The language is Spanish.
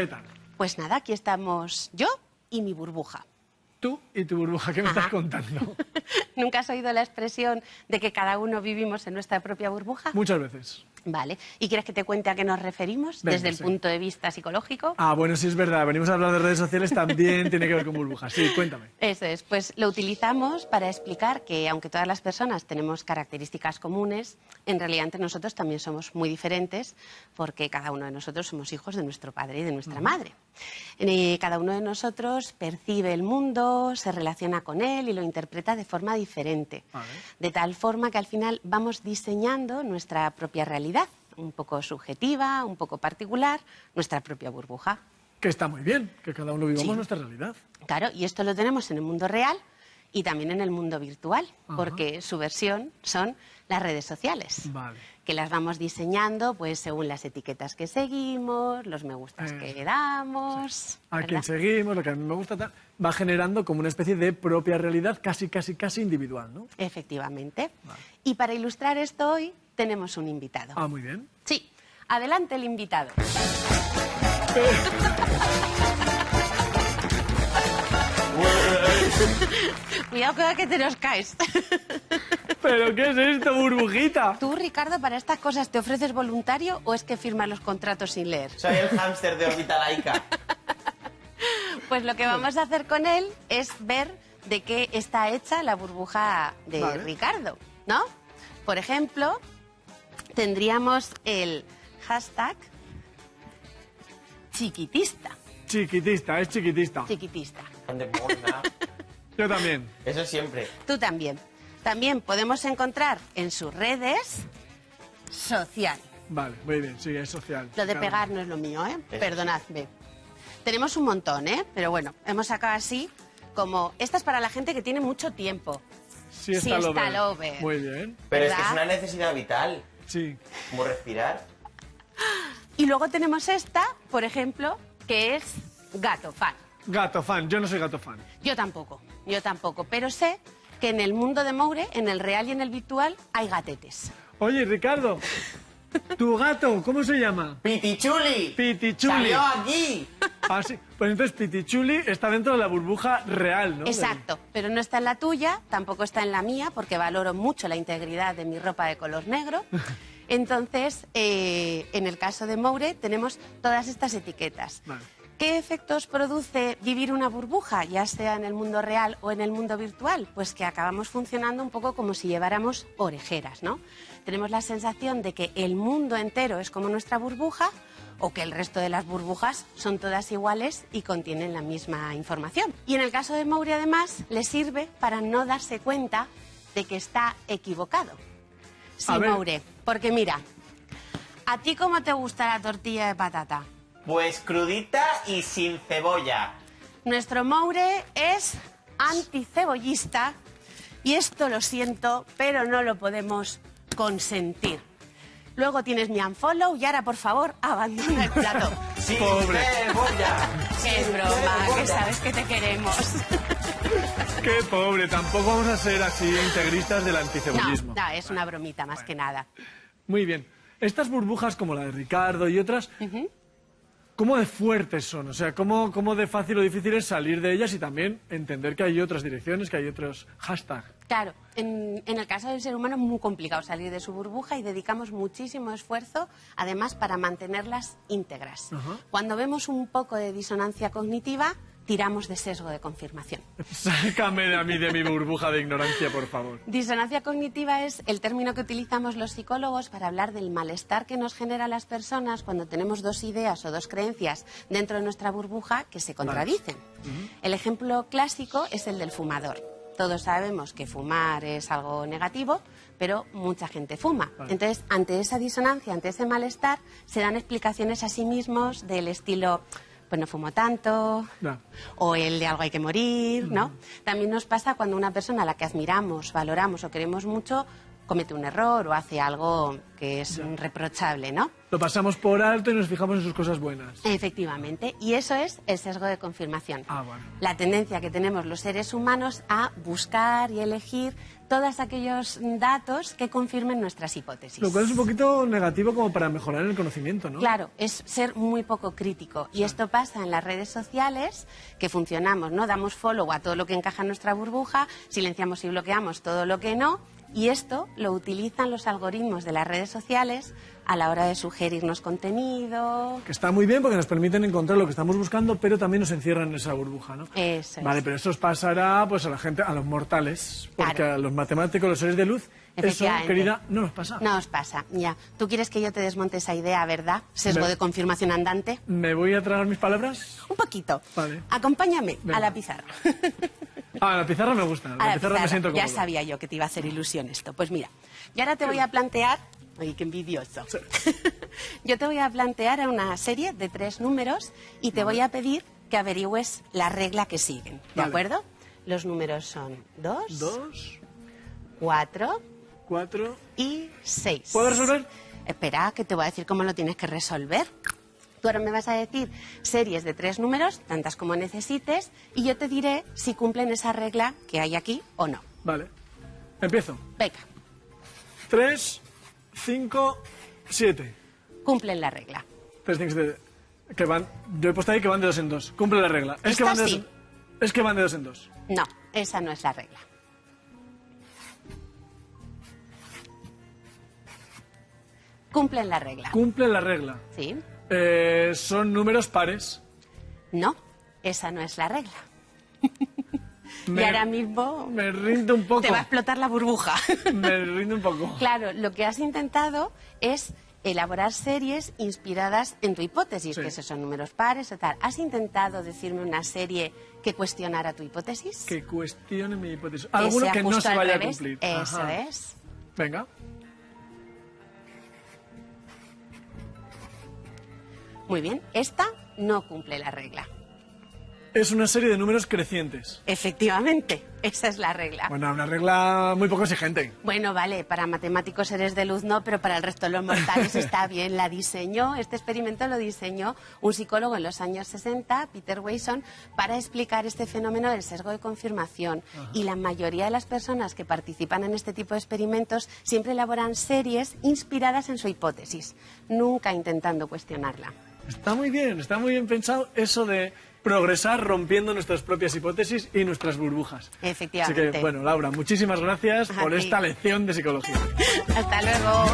¿Qué tal? Pues nada, aquí estamos yo y mi burbuja. Tú y tu burbuja, ¿qué me Ajá. estás contando? ¿Nunca has oído la expresión de que cada uno vivimos en nuestra propia burbuja? Muchas veces. Vale. ¿Y quieres que te cuente a qué nos referimos Venga, desde el sí. punto de vista psicológico? Ah, bueno, sí es verdad. Venimos a hablar de redes sociales, también tiene que ver con burbujas. Sí, cuéntame. Eso es, pues lo utilizamos para explicar que aunque todas las personas tenemos características comunes, en realidad entre nosotros también somos muy diferentes porque cada uno de nosotros somos hijos de nuestro padre y de nuestra madre. Eh, cada uno de nosotros percibe el mundo, se relaciona con él y lo interpreta de forma diferente. Vale. De tal forma que al final vamos diseñando nuestra propia realidad, un poco subjetiva, un poco particular, nuestra propia burbuja. Que está muy bien, que cada uno vivamos Sí. nuestra realidad. Claro, y esto lo tenemos en el mundo real y también en el mundo virtual, Ajá. porque su versión son las redes sociales, Vale. que las vamos diseñando pues según las etiquetas que seguimos, los me gustas Eh, que damos. A ¿verdad? quien seguimos, lo que a mí me gusta, tal, va generando como una especie de propia realidad casi, casi, casi individual, ¿no? Efectivamente. Y para ilustrar esto hoy tenemos un invitado. Ah, muy bien. Sí, adelante el invitado. Cuidado cuidado que te nos caes. ¿Pero qué es esto, burbujita? ¿Tú, Ricardo, para estas cosas te ofreces voluntario o es que firmas los contratos sin leer? Soy el hámster de órbita laica. Pues lo que vamos a hacer con él es ver de qué está hecha la burbuja de Vale. Ricardo, ¿no? Por ejemplo, tendríamos el hashtag chiquitista. Chiquitista, es chiquitista. Chiquitista. Yo también. Eso siempre. Tú también. También podemos encontrar en sus redes social. Vale, muy bien, sí, es social. Lo de Claro. pegar no es lo mío, ¿eh? Perdonadme. Tenemos un montón, ¿eh? Pero bueno, hemos sacado así como... Esta es para la gente que tiene mucho tiempo. Sí, está Siesta lover. lover. Muy bien, Pero es que es una necesidad vital. sí. Como respirar. Y luego tenemos esta, por ejemplo, que es gato fan. Gato fan, yo no soy gato fan. Yo tampoco, yo tampoco, pero sé que en el mundo de Moure, en el real y en el virtual, hay gatetes. Oye, Ricardo, tu gato, ¿cómo se llama? ¡Pitichuli! Pitichuli. ¡Salió aquí! Ah, sí. Pues entonces Pitichuli está dentro de la burbuja real, ¿no? Exacto, pero no está en la tuya, tampoco está en la mía, porque valoro mucho la integridad de mi ropa de color negro. Entonces, eh, en el caso de Moure, tenemos todas estas etiquetas. Vale. ¿Qué efectos produce vivir una burbuja, ya sea en el mundo real o en el mundo virtual? Pues que acabamos funcionando un poco como si lleváramos orejeras, ¿no? Tenemos la sensación de que el mundo entero es como nuestra burbuja o que el resto de las burbujas son todas iguales y contienen la misma información. Y en el caso de Mouri, además, le sirve para no darse cuenta de que está equivocado. Sí. Moure, porque mira, ¿a ti cómo te gusta la tortilla de patata? Pues crudita y sin cebolla. Nuestro Moure es anticebollista y esto lo siento, pero no lo podemos consentir. Luego tienes mi unfollow y ahora, por favor, abandona el plato. ¡Sin Pobre. cebolla! ¡Qué broma! Que sabes que te queremos. Qué pobre, tampoco vamos a ser así integristas del No, anticebollismo. no, es una bromita más que nada. Muy bien. Estas burbujas como la de Ricardo y otras, ¿cómo de fuertes son? O sea, ¿cómo, ¿cómo de fácil o difícil es salir de ellas y también entender que hay otras direcciones, que hay otros hashtags? Claro, en, en el caso del ser humano es muy complicado salir de su burbuja y dedicamos muchísimo esfuerzo, además, para mantenerlas íntegras. Cuando vemos un poco de disonancia cognitiva, tiramos de sesgo de confirmación. Sácame a mí de mi burbuja de ignorancia, por favor. Disonancia cognitiva es el término que utilizamos los psicólogos para hablar del malestar que nos genera a las personas cuando tenemos dos ideas o dos creencias dentro de nuestra burbuja que se contradicen. El ejemplo clásico es el del fumador. Todos sabemos que fumar es algo negativo, pero mucha gente fuma. Vale. Entonces, ante esa disonancia, ante ese malestar, se dan explicaciones a sí mismos del estilo, pues no fumo tanto, o el de algo hay que morir, ¿no? También nos pasa cuando una persona a la que admiramos, valoramos o queremos mucho comete un error o hace algo que es reprochable, ¿no? Lo pasamos por alto y nos fijamos en sus cosas buenas. Efectivamente, y eso es el sesgo de confirmación. Ah, bueno. La tendencia que tenemos los seres humanos a buscar y elegir todos aquellos datos que confirmen nuestras hipótesis. Lo cual es un poquito negativo como para mejorar el conocimiento, ¿no? Claro, es ser muy poco crítico. Y esto pasa en las redes sociales, que funcionamos, ¿no? Damos follow a todo lo que encaja en nuestra burbuja, silenciamos y bloqueamos todo lo que no, y esto lo utilizan los algoritmos de las redes sociales a la hora de sugerirnos contenido. Que está muy bien porque nos permiten encontrar lo que estamos buscando, pero también nos encierran en esa burbuja, ¿no? Eso es. Vale, pero eso os pasará pues a la gente, a los mortales, porque Claro. a los matemáticos, los seres de luz, eso, querida, no nos pasa. No os pasa, ya. Tú quieres que yo te desmonte esa idea, ¿verdad? Sesgo Me- de confirmación andante. ¿Me voy a tragar mis palabras? Un poquito. Vale. Acompáñame Venga. a la pizarra. Ah, la pizarra me gusta, la, la pizarra, me siento Ya sabía yo que te iba a hacer ilusión esto. Pues mira, yo ahora te voy a plantear... Oye, qué envidioso. yo te voy a plantear una serie de tres números y te voy a pedir que averigües la regla que siguen. ¿De Vale. acuerdo? Los números son dos, Dos, cuatro cuatro... y seis. ¿Puedo resolver? Espera, que te voy a decir cómo lo tienes que resolver. Tú ahora me vas a decir series de tres números, tantas como necesites, y yo te diré si cumplen esa regla que hay aquí o no. Vale. Empiezo. Venga, Tres, cinco, siete. cumplen la regla. Tres, cinco, siete. Que van... Yo he puesto ahí que van de dos en dos. Cumple la regla. Es que van de dos sí. en... Es que van de dos en dos. No, esa no es la regla. Cumplen la regla. Cumple la regla. ¿Sí? Eh, son números pares. No, esa no es la regla. Me- y ahora mismo Me rindo un poco. te va a explotar la burbuja. Me rindo un poco. Claro, lo que has intentado es elaborar series inspiradas en tu hipótesis, Sí. que esos son números pares o tal. ¿Has intentado decirme una serie que cuestionara tu hipótesis? Que cuestione mi hipótesis. Alguno que no se vaya a cumplir. Eso Ajá. es. Venga. Muy bien, esta no cumple la regla. Es una serie de números crecientes. Efectivamente, esa es la regla. Bueno, una regla muy poco exigente. Bueno, vale, para matemáticos seres de luz no, pero para el resto de los mortales está bien. La diseñó, este experimento lo diseñó un psicólogo en los años 60, Peter Wason, para explicar este fenómeno del sesgo de confirmación. Y la mayoría de las personas que participan en este tipo de experimentos siempre elaboran series inspiradas en su hipótesis, nunca intentando cuestionarla. Está muy bien, está muy bien pensado eso de progresar rompiendo nuestras propias hipótesis y nuestras burbujas. Efectivamente. Así que, bueno, Laura, muchísimas gracias por esta lección de psicología. Hasta luego.